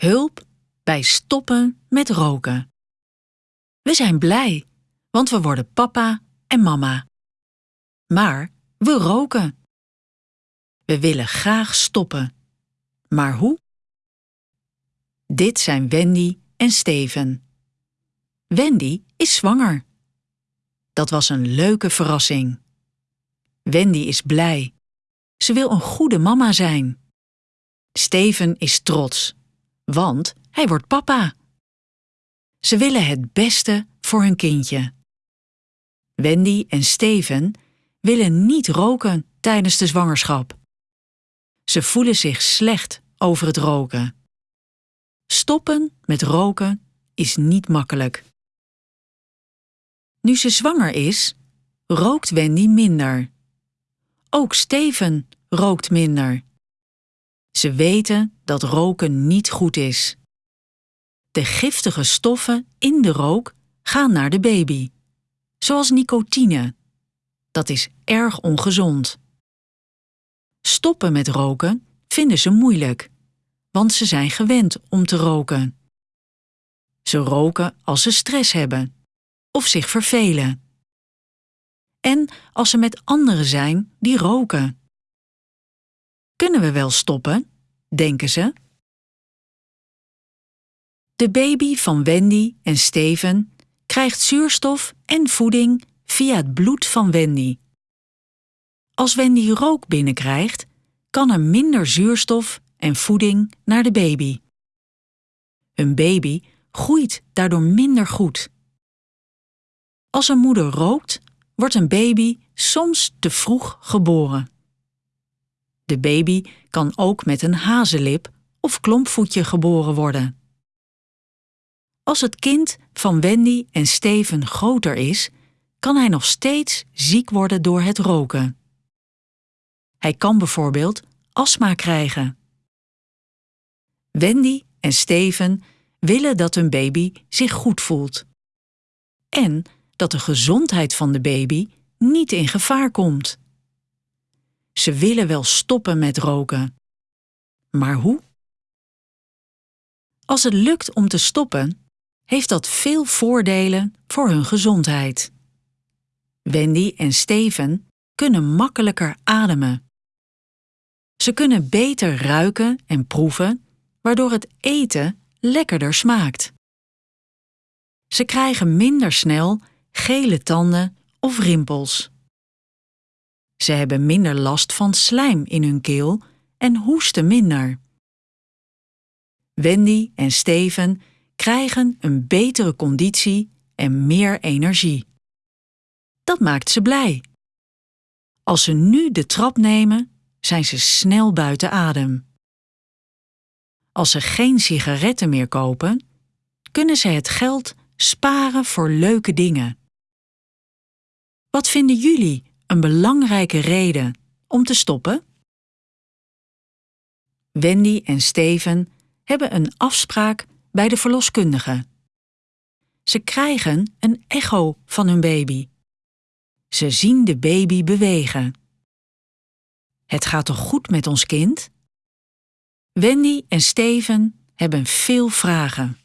Hulp bij stoppen met roken. We zijn blij, want we worden papa en mama. Maar we roken. We willen graag stoppen. Maar hoe? Dit zijn Wendy en Steven. Wendy is zwanger. Dat was een leuke verrassing. Wendy is blij. Ze wil een goede mama zijn. Steven is trots, want hij wordt papa. Ze willen het beste voor hun kindje. Wendy en Steven willen niet roken tijdens de zwangerschap. Ze voelen zich slecht over het roken. Stoppen met roken is niet makkelijk. Nu ze zwanger is, rookt Wendy minder. Ook Steven rookt minder. Ze weten dat roken niet goed is. De giftige stoffen in de rook gaan naar de baby, zoals nicotine. Dat is erg ongezond. Stoppen met roken vinden ze moeilijk, want ze zijn gewend om te roken. Ze roken als ze stress hebben of zich vervelen. En als ze met anderen zijn die roken. Kunnen we wel stoppen, denken ze? De baby van Wendy en Steven krijgt zuurstof en voeding via het bloed van Wendy. Als Wendy rook binnenkrijgt, kan er minder zuurstof en voeding naar de baby. Een baby groeit daardoor minder goed. Als een moeder rookt, wordt een baby soms te vroeg geboren. De baby kan ook met een hazenlip of klompvoetje geboren worden. Als het kind van Wendy en Steven groter is, kan hij nog steeds ziek worden door het roken. Hij kan bijvoorbeeld astma krijgen. Wendy en Steven willen dat hun baby zich goed voelt. En dat de gezondheid van de baby niet in gevaar komt. Ze willen wel stoppen met roken. Maar hoe? Als het lukt om te stoppen, heeft dat veel voordelen voor hun gezondheid. Wendy en Steven kunnen makkelijker ademen. Ze kunnen beter ruiken en proeven, waardoor het eten lekkerder smaakt. Ze krijgen minder snel gele tanden of rimpels. Ze hebben minder last van slijm in hun keel en hoesten minder. Wendy en Steven krijgen een betere conditie en meer energie. Dat maakt ze blij. Als ze nu de trap nemen, zijn ze snel buiten adem. Als ze geen sigaretten meer kopen, kunnen ze het geld sparen voor leuke dingen. Wat vinden jullie een belangrijke reden om te stoppen? Wendy en Steven hebben een afspraak bij de verloskundige. Ze krijgen een echo van hun baby. Ze zien de baby bewegen. Het gaat toch goed met ons kind? Wendy en Steven hebben veel vragen.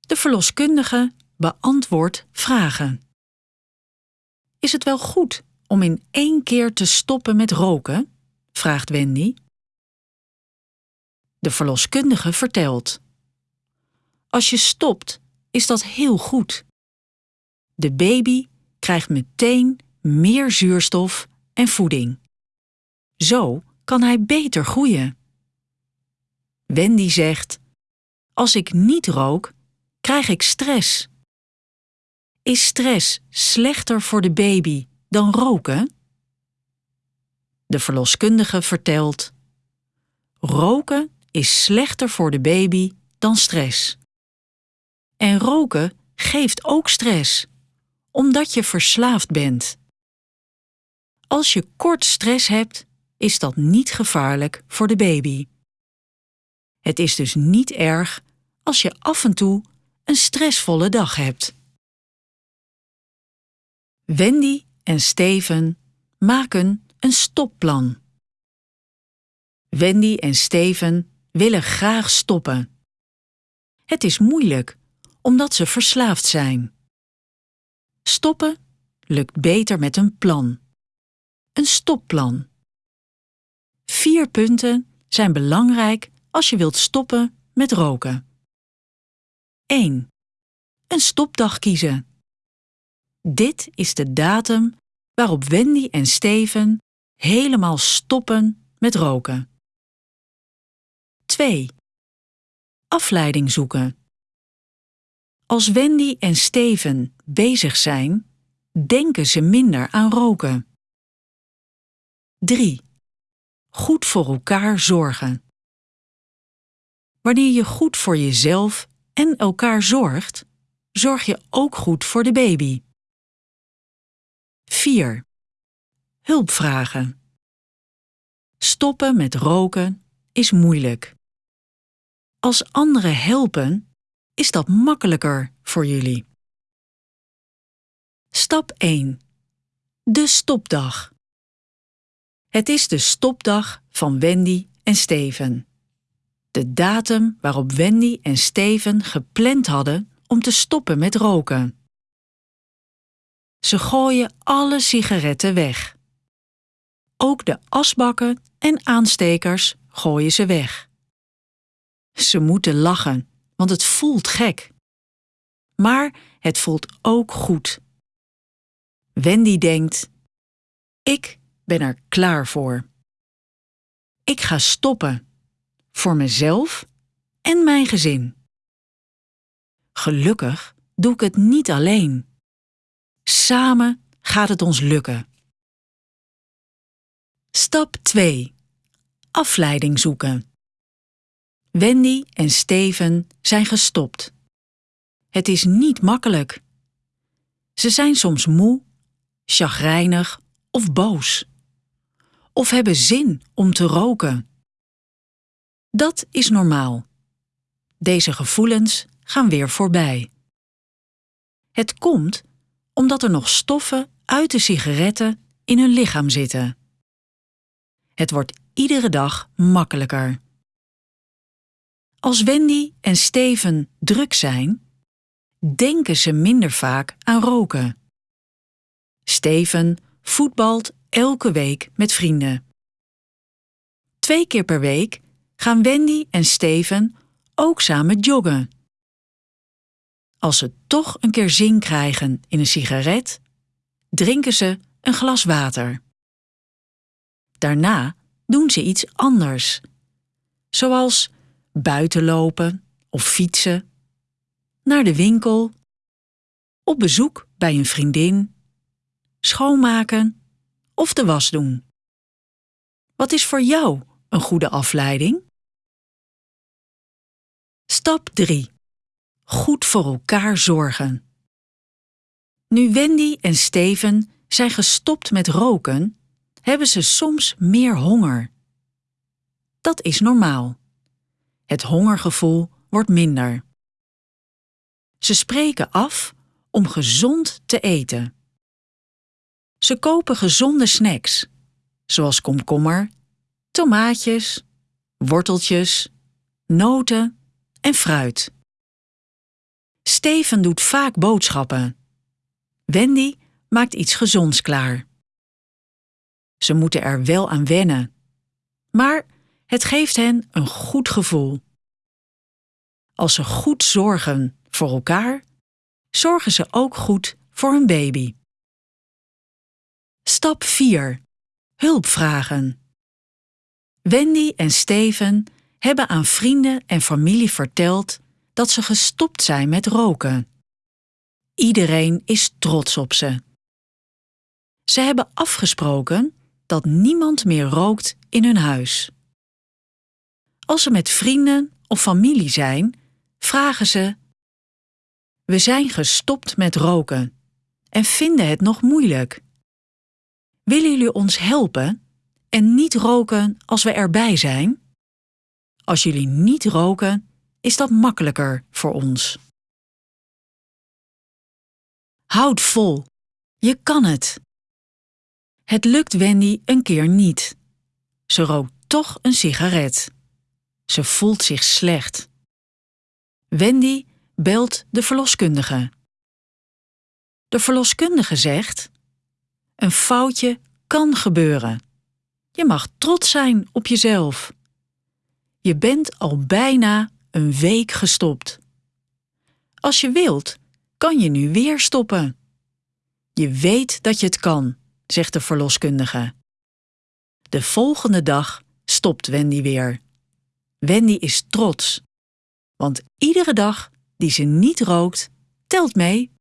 De verloskundige beantwoordt vragen. Is het wel goed om in één keer te stoppen met roken? vraagt Wendy. De verloskundige vertelt. Als je stopt, is dat heel goed. De baby krijgt meteen meer zuurstof en voeding. Zo kan hij beter groeien. Wendy zegt: Als ik niet rook, krijg ik stress. Is stress slechter voor de baby dan roken? De verloskundige vertelt: Roken is slechter voor de baby dan stress. En roken geeft ook stress, omdat je verslaafd bent. Als je kort stress hebt, is dat niet gevaarlijk voor de baby. Het is dus niet erg als je af en toe een stressvolle dag hebt. Wendy en Steven maken een stopplan. Wendy en Steven willen graag stoppen. Het is moeilijk omdat ze verslaafd zijn. Stoppen lukt beter met een plan. Een stopplan. Vier punten zijn belangrijk als je wilt stoppen met roken. 1. Een stopdag kiezen. Dit is de datum waarop Wendy en Steven helemaal stoppen met roken. 2. Afleiding zoeken. Als Wendy en Steven bezig zijn, denken ze minder aan roken. 3. Goed voor elkaar zorgen. Wanneer je goed voor jezelf en elkaar zorgt, zorg je ook goed voor de baby. 4. Hulp vragen. Stoppen met roken is moeilijk. Als anderen helpen, is dat makkelijker voor jullie. Stap 1. De stopdag. Het is de stopdag van Wendy en Steven. De datum waarop Wendy en Steven gepland hadden om te stoppen met roken. Ze gooien alle sigaretten weg. Ook de asbakken en aanstekers gooien ze weg. Ze moeten lachen, want het voelt gek. Maar het voelt ook goed. Wendy denkt: Ik ben er klaar voor. Ik ga stoppen. Voor mezelf en mijn gezin. Gelukkig doe ik het niet alleen. Samen gaat het ons lukken. Stap 2. Afleiding zoeken. Wendy en Steven zijn gestopt. Het is niet makkelijk. Ze zijn soms moe, chagrijnig of boos. Of hebben zin om te roken. Dat is normaal. Deze gevoelens gaan weer voorbij. Het komt omdat er nog stoffen uit de sigaretten in hun lichaam zitten. Het wordt iedere dag makkelijker. Als Wendy en Steven druk zijn, denken ze minder vaak aan roken. Steven voetbalt elke week met vrienden. Twee keer per week gaan Wendy en Steven ook samen joggen. Als ze toch een keer zin krijgen in een sigaret, drinken ze een glas water. Daarna doen ze iets anders, zoals buiten lopen of fietsen, naar de winkel, op bezoek bij een vriendin, schoonmaken of de was doen. Wat is voor jou een goede afleiding? Stap 3. Goed voor elkaar zorgen. Nu Wendy en Steven zijn gestopt met roken, hebben ze soms meer honger. Dat is normaal. Het hongergevoel wordt minder. Ze spreken af om gezond te eten. Ze kopen gezonde snacks, zoals komkommer, tomaatjes, worteltjes, noten en fruit. Steven doet vaak boodschappen. Wendy maakt iets gezonds klaar. Ze moeten er wel aan wennen, maar het geeft hen een goed gevoel. Als ze goed zorgen voor elkaar, zorgen ze ook goed voor hun baby. Stap 4. Hulp vragen. Wendy en Steven hebben aan vrienden en familie verteld dat ze gestopt zijn met roken. Iedereen is trots op ze. Ze hebben afgesproken dat niemand meer rookt in hun huis. Als ze met vrienden of familie zijn, vragen ze: We zijn gestopt met roken en vinden het nog moeilijk. Willen jullie ons helpen en niet roken als we erbij zijn? Als jullie niet roken, is dat makkelijker voor ons. Houd vol. Je kan het. Het lukt Wendy een keer niet. Ze rookt toch een sigaret. Ze voelt zich slecht. Wendy belt de verloskundige. De verloskundige zegt: Een foutje kan gebeuren. Je mag trots zijn op jezelf. Je bent al bijna een week gestopt. Als je wilt, kan je nu weer stoppen. Je weet dat je het kan, zegt de verloskundige. De volgende dag stopt Wendy weer. Wendy is trots, want iedere dag die ze niet rookt, telt mee